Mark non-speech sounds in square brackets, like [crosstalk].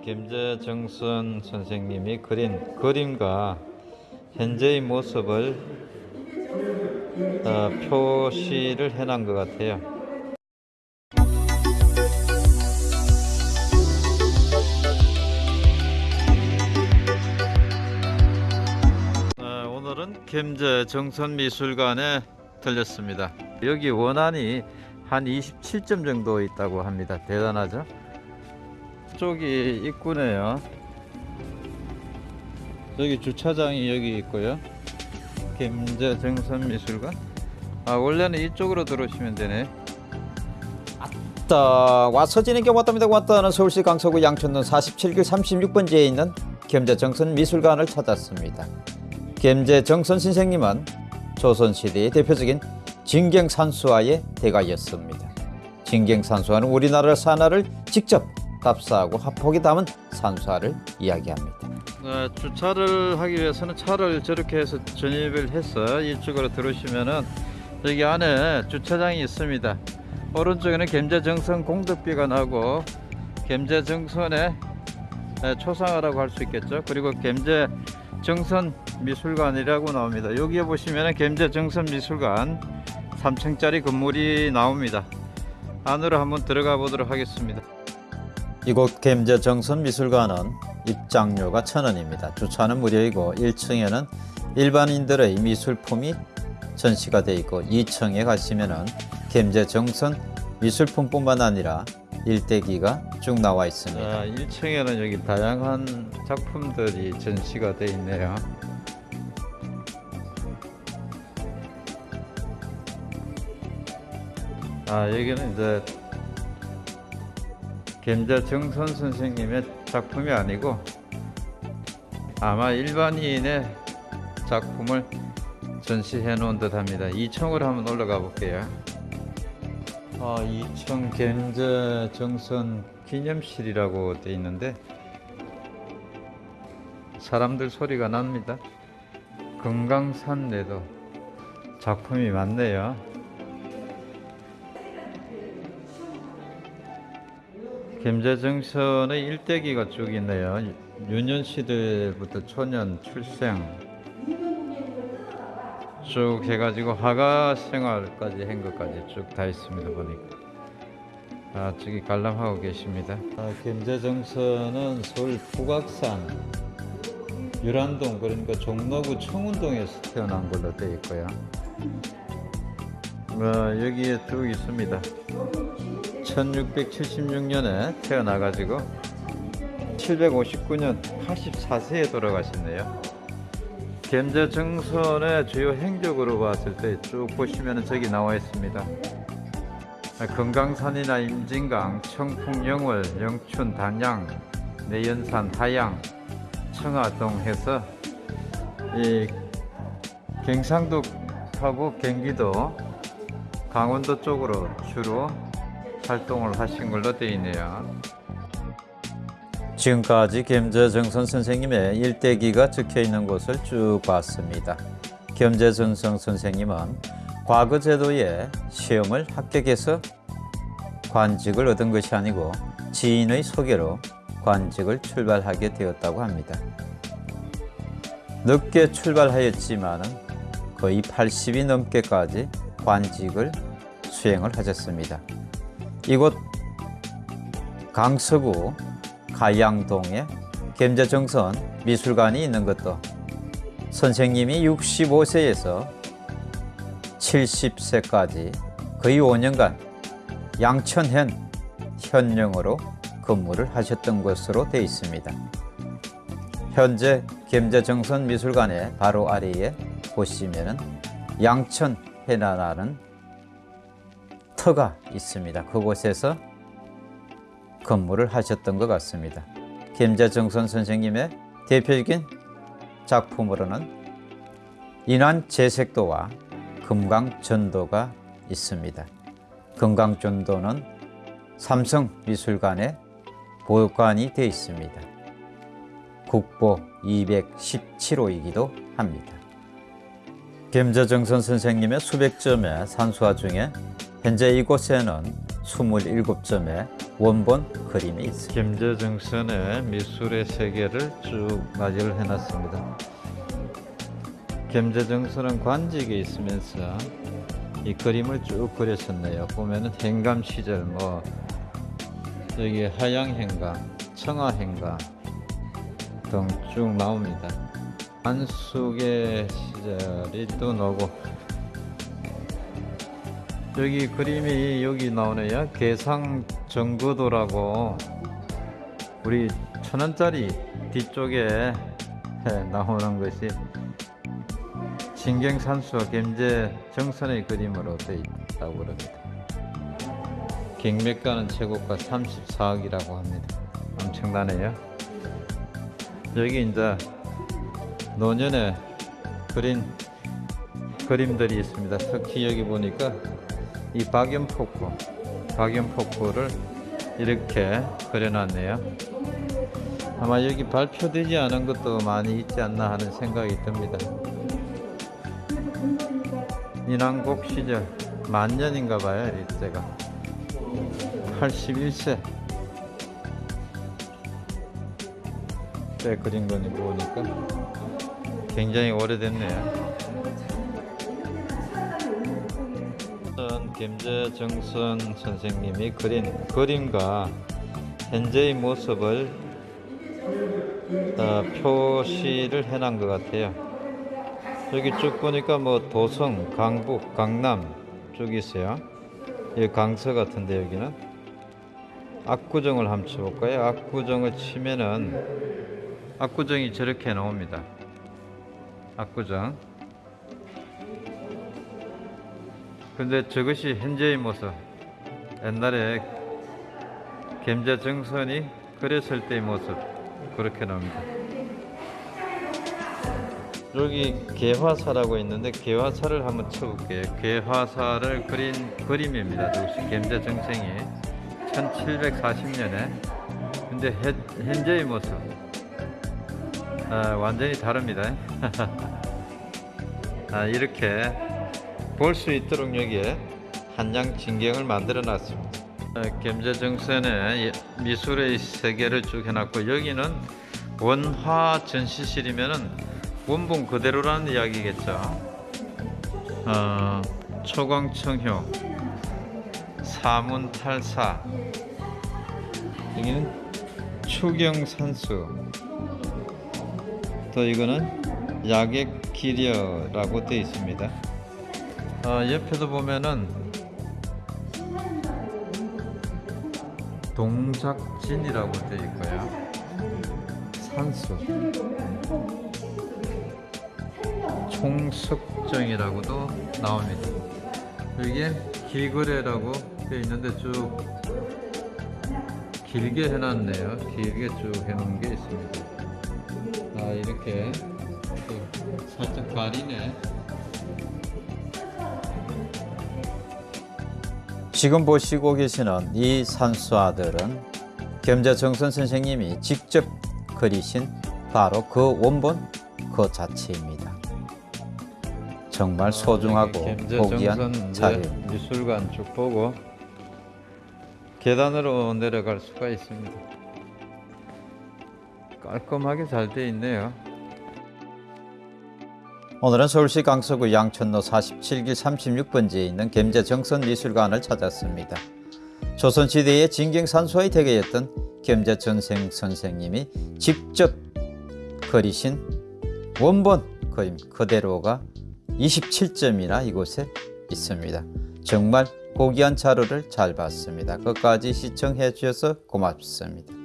김재정선 선생님이 그린 그림과 현재의 모습을 어, 표시를 해놓은 것 같아요. 어, 오늘은 김재정선미술관에 들렸습니다. 여기 원안이 한 27점 정도 있다고 합니다. 대단하죠? 쪽이 입구네요. 여기 주차장이 여기 있고요. 김제 정선미술관. 아 원래는 이쪽으로 들어오시면 되네. 자, 와서 지내게 왔답니다. 왔다는 서울시 강서구 양천동 47길 36번지에 있는 겸재 정선 미술관을 찾았습니다. 겸재 정선 선생님은 조선시대의 대표적인 진경산수화의 대가였습니다. 진경산수화는 우리나라 산하를 직접 답사하고 화폭이 담은 산수화를 이야기합니다. 어, 주차를 하기 위해서는 차를 저렇게 해서 전입을 해서 이쪽으로 들어오시면은 여기 안에 주차장이 있습니다. 오른쪽에는 gem제정선 공덕비가 나고 gem제정선의 에, 초상화라고 할 수 있겠죠. 그리고 gem제정선 미술관이라고 나옵니다. 여기에 보시면은 gem제정선 미술관 3층짜리 건물이 나옵니다. 안으로 한번 들어가 보도록 하겠습니다. 이곳 겸재정선 미술관은 입장료가 천원입니다. 주차는 무료이고 1층에는 일반인들의 미술품이 전시가 되어 있고 2층에 가시면은 겸재정선 미술품뿐만 아니라 일대기가 쭉 나와 있습니다. 자, 1층에는 여기 다양한 작품들이 전시가 되어 있네요. 아, 여기는 이제 gem자 정선 선생님의 작품이 아니고 아마 일반인의 작품을 전시해 놓은 듯 합니다. 2층으로 한번 올라가 볼게요. 아, 2층 gem자 정선 기념실이라고 돼 있는데 사람들 소리가 납니다. 금강산 내도 작품이 많네요. 김제정선의 일대기가 쭉 있네요. 유년 시대부터 초년 출생 쭉 해가지고 화가 생활까지 한 것까지 쭉 다 있습니다 보니까. 아 저기 관람하고 계십니다. 아, 김제정선은 서울 북악산 유란동 그러니까 종로구 청운동에서 태어난 걸로 되어 있고요. 어, 여기에 쭉 있습니다. 1676년에 태어나 가지고 759년 84세에 돌아가셨네요. gem제정선의 주요 행적으로 봤을 때 쭉 보시면 저기 나와 있습니다. 금강산이나 임진강, 청풍, 영월, 영춘, 단양, 내연산, 하양, 청하동 해서 이 경상도 하고 경기도, 강원도 쪽으로 주로 활동을 하신 걸로 되어 있네요. 지금까지 겸재정선 선생님의 일대기가 적혀 있는 곳을 쭉 봤습니다. 겸재정선 선생님은 과거 제도의 시험을 합격해서 관직을 얻은 것이 아니고 지인의 소개로 관직을 출발하게 되었다고 합니다. 늦게 출발하였지만 거의 80이 넘게까지 관직을 수행을 하셨습니다. 이곳 강서구 가양동에 gem제정선 미술관이 있는 것도 선생님이 65세에서 70세까지 거의 5년간 양천현 현령으로 근무를 하셨던 것으로 되어 있습니다. 현재 gem제정선 미술관의 바로 아래에 보시면은 양천 해나라는 터가 있습니다. 그곳에서 근무를 하셨던 것 같습니다. 김재정선 선생님의 대표적인 작품으로는 인환재색도와 금강전도가 있습니다. 금강전도는 삼성미술관의 보관이 되어 있습니다. 국보 217호이기도 합니다. 김재정선 선생님의 수백 점의 산수화 중에 현재 이곳에는 27점의 원본 그림이 있습니다. gem재정선의 미술의 세계를 쭉 맞이를 해놨습니다. gem재정선은 관직에 있으면서 이 그림을 쭉 그렸었네요. 보면은 행감 시절 뭐 여기 하양행가, 청하행가 등쭉 나옵니다. 안숙의 시절이 또 나오고 여기 그림이 여기 나오네요. 계상 정거도라고 우리 천 원짜리 뒤쪽에 나오는 것이 진경산수와 gem재 정선의 그림으로 되어 있다고 그럽니다. 경매가는 최고가 34억이라고 합니다. 엄청나네요. 여기 이제 노년에 그린 그림들이 있습니다. 특히 여기 보니까 이 박연포코, 박연포코를 이렇게 그려놨네요. 아마 여기 발표되지 않은 것도 많이 있지 않나 하는 생각이 듭니다. 인왕곡 시절 만년인가 봐요, 이때가. 81세 때 그린 거니 보니까 굉장히 오래됐네요. 전 김재정선 선생님이 그린 그림과 현재의 모습을 어, 표시를 해놓은 것 같아요. 여기 쭉 보니까 뭐 도성, 강북, 강남 쭉 있어요. 여기 강서 같은데 여기는 압구정을 한번 쳐볼까요? 압구정을 치면은 압구정이 저렇게 나옵니다. 압구정. 근데 저것이 현재의 모습. 옛날에 gem재 정선이 그랬을 때의 모습. 그렇게 나옵니다. 여기 개화사라고 있는데 개화사를 한번 쳐볼게요. 개화사를 그린 그림입니다. 역시 gem재 정생이 1740년에. 근데 현- 현재의 모습. 아, 완전히 다릅니다. [laughs] 아, 이렇게 볼 수 있도록 여기에 한장 진경을 만들어 놨습니다. 아, gem재정선의 미술의 세계를 쭉 해놨고 여기는 원화 전시실이면은 원본 그대로라는 이야기겠죠. 어, 초광청효, 사문탈사, 여기는 추경산수, 또 이거는 약액 기려라고 되어 있습니다. 어, 옆에도 보면은 동작진이라고 되어 있고요. 산수, 총석정이라고도 나옵니다. 여기에 기거래라고 되어 있는데 쭉 길게 해놨네요. 길게 쭉 해놓은 게 있습니다. 아 이렇게 또 살짝 가리네. 지금 보시고 계시는 이 산수화들은 겸재정선 선생님이 직접 그리신 바로 그 원본 그 자체입니다. 정말 소중하고 고귀한 겸재정선 자료입니다. 미술관 쭉 보고 계단으로 내려갈 수가 있습니다. 깔끔하게 잘 돼 있네요. 오늘은 서울시 강서구 양천로 47길 36번지에 있는 겸재정선 미술관을 찾았습니다. 조선시대의 진경산수의 대계였던 겸재전생 선생님이 직접 그리신 원본 그림 그대로가 27점이나 이곳에 있습니다. 정말 고귀한 자료를 잘 봤습니다. 끝까지 시청해 주셔서 고맙습니다.